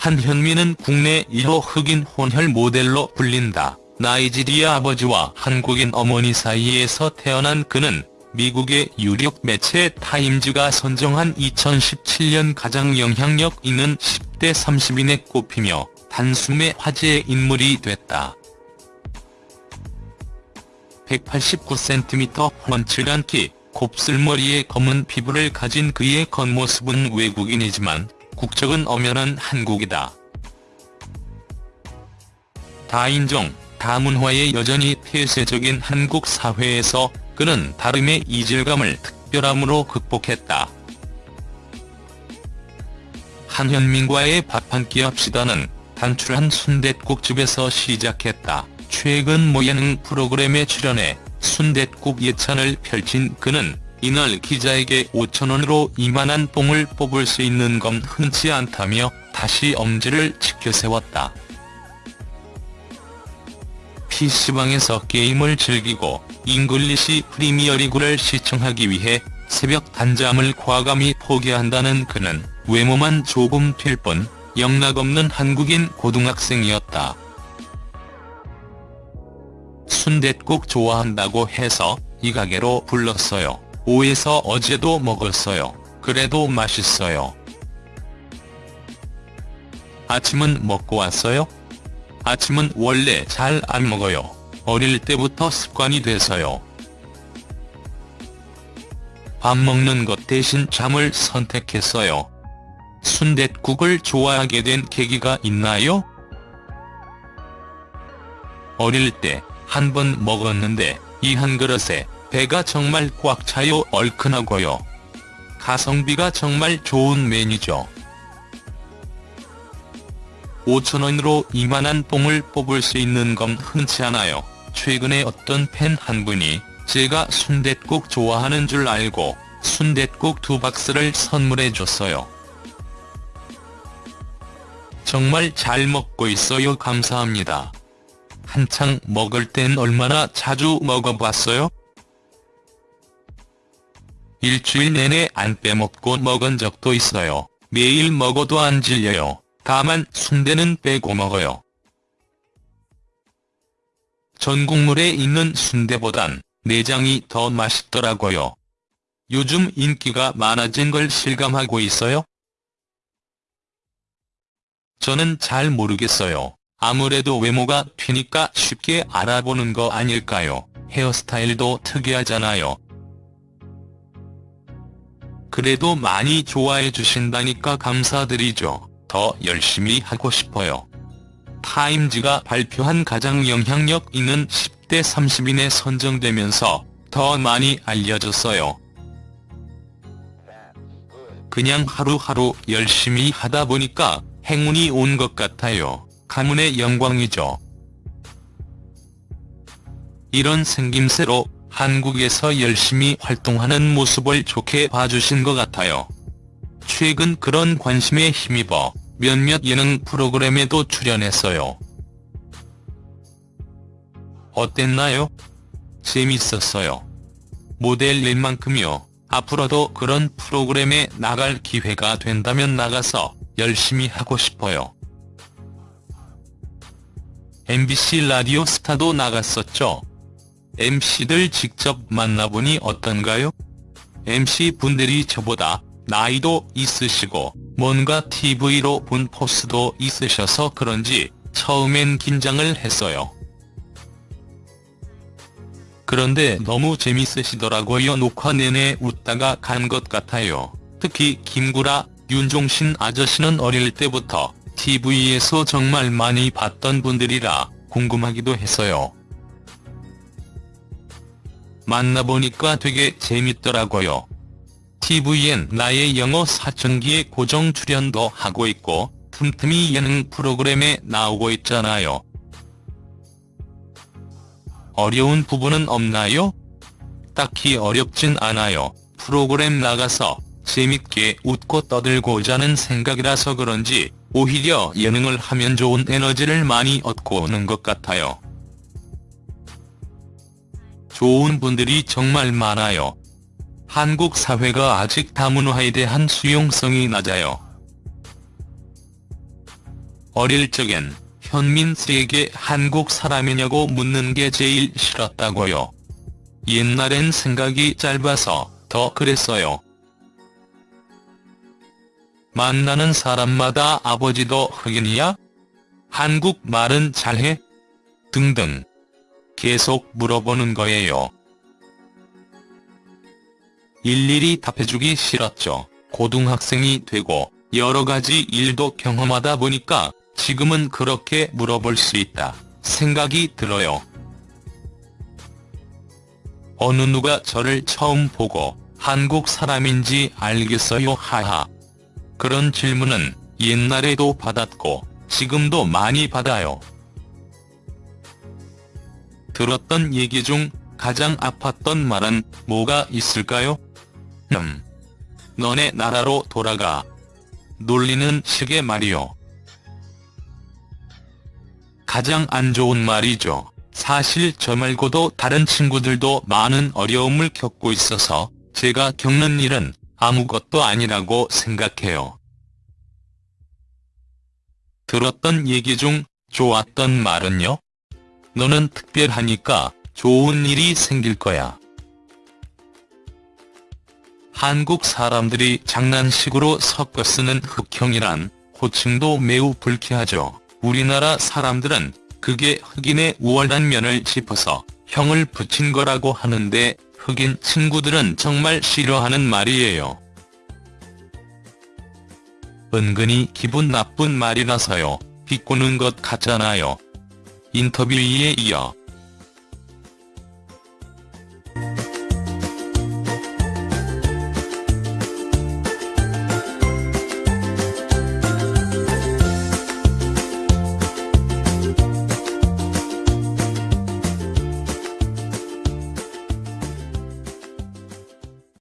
한현민은 국내 1호 흑인 혼혈 모델로 불린다. 나이지리아 아버지와 한국인 어머니 사이에서 태어난 그는 미국의 유력 매체 타임즈가 선정한 2017년 가장 영향력 있는 10대 30인에 꼽히며 단숨에 화제의 인물이 됐다. 189cm 훤칠한 키, 곱슬머리에 검은 피부를 가진 그의 겉모습은 외국인이지만 국적은 엄연한 한국이다. 다인종, 다문화에 여전히 폐쇄적인 한국 사회에서 그는 다름의 이질감을 특별함으로 극복했다. 한현민과의 밥 한 끼 합시다는 단출한 순댓국집에서 시작했다. 최근 모예능 프로그램에 출연해 순댓국 예찬을 펼친 그는 이날 기자에게 5천원으로 이만한 뽕을 뽑을 수 있는 건 흔치 않다며 다시 엄지를 치켜세웠다. PC방에서 게임을 즐기고 잉글리시 프리미어리그를 시청하기 위해 새벽 단잠을 과감히 포기한다는 그는 외모만 조금 튈 뿐 영락없는 한국인 고등학생이었다. 순댓국 좋아한다고 해서 이 가게로 불렀어요. 오에서 어제도 먹었어요. 그래도 맛있어요. 아침은 먹고 왔어요? 아침은 원래 잘 안 먹어요. 어릴 때부터 습관이 돼서요. 밥 먹는 것 대신 잠을 선택했어요. 순댓국을 좋아하게 된 계기가 있나요? 어릴 때 한 번 먹었는데 이 한 그릇에 배가 정말 꽉 차요 얼큰하고요. 가성비가 정말 좋은 메뉴죠. 5천원으로 이만한 뽕을 뽑을 수 있는 건 흔치 않아요. 최근에 어떤 팬 한 분이 제가 순댓국 좋아하는 줄 알고 순댓국 두 박스를 선물해 줬어요. 정말 잘 먹고 있어요 감사합니다. 한창 먹을 땐 얼마나 자주 먹어봤어요? 일주일 내내 안 빼먹고 먹은 적도 있어요. 매일 먹어도 안 질려요. 다만 순대는 빼고 먹어요. 전 국물에 있는 순대보단 내장이 더 맛있더라고요. 요즘 인기가 많아진 걸 실감하고 있어요? 저는 잘 모르겠어요. 아무래도 외모가 튀니까 쉽게 알아보는 거 아닐까요? 헤어스타일도 특이하잖아요. 그래도 많이 좋아해 주신다니까 감사드리죠. 더 열심히 하고 싶어요. 타임즈가 발표한 가장 영향력 있는 10대 30인에 선정되면서 더 많이 알려졌어요. 그냥 하루하루 열심히 하다 보니까 행운이 온 것 같아요. 가문의 영광이죠. 이런 생김새로 한국에서 열심히 활동하는 모습을 좋게 봐주신 것 같아요. 최근 그런 관심에 힘입어 몇몇 예능 프로그램에도 출연했어요. 어땠나요? 재밌었어요. 모델일 만큼요. 앞으로도 그런 프로그램에 나갈 기회가 된다면 나가서 열심히 하고 싶어요. MBC 라디오 스타도 나갔었죠. MC들 직접 만나보니 어떤가요? MC분들이 저보다 나이도 있으시고 뭔가 TV로 본 포스도 있으셔서 그런지 처음엔 긴장을 했어요. 그런데 너무 재밌으시더라고요. 녹화 내내 웃다가 간 것 같아요. 특히 김구라, 윤종신 아저씨는 어릴 때부터 TV에서 정말 많이 봤던 분들이라 궁금하기도 했어요. 만나보니까 되게 재밌더라고요. TV엔 나의 영어 사춘기에 고정 출연도 하고 있고 틈틈이 예능 프로그램에 나오고 있잖아요. 어려운 부분은 없나요? 딱히 어렵진 않아요. 프로그램 나가서 재밌게 웃고 떠들고자는 생각이라서 그런지 오히려 예능을 하면 좋은 에너지를 많이 얻고 오는 것 같아요. 좋은 분들이 정말 많아요. 한국 사회가 아직 다문화에 대한 수용성이 낮아요. 어릴 적엔 현민 씨에게 한국 사람이냐고 묻는 게 제일 싫었다고요. 옛날엔 생각이 짧아서 더 그랬어요. 만나는 사람마다 아버지도 흑인이야? 한국 말은 잘해? 등등. 계속 물어보는 거예요. 일일이 답해주기 싫었죠. 고등학생이 되고 여러 가지 일도 경험하다 보니까 지금은 그렇게 물어볼 수 있다 생각이 들어요. 어느 누가 저를 처음 보고 한국 사람인지 알겠어요 하하. 그런 질문은 옛날에도 받았고 지금도 많이 받아요. 들었던 얘기 중 가장 아팠던 말은 뭐가 있을까요? 음. 너네 나라로 돌아가. 놀리는 식의 말이요. 가장 안 좋은 말이죠. 사실 저 말고도 다른 친구들도 많은 어려움을 겪고 있어서 제가 겪는 일은 아무것도 아니라고 생각해요. 들었던 얘기 중 좋았던 말은요? 너는 특별하니까 좋은 일이 생길 거야. 한국 사람들이 장난식으로 섞어 쓰는 흑형이란 호칭도 매우 불쾌하죠. 우리나라 사람들은 그게 흑인의 우월한 면을 짚어서 형을 붙인 거라고 하는데 흑인 친구들은 정말 싫어하는 말이에요. 은근히 기분 나쁜 말이라서요. 비꼬는 것 같잖아요. 인터뷰에 이어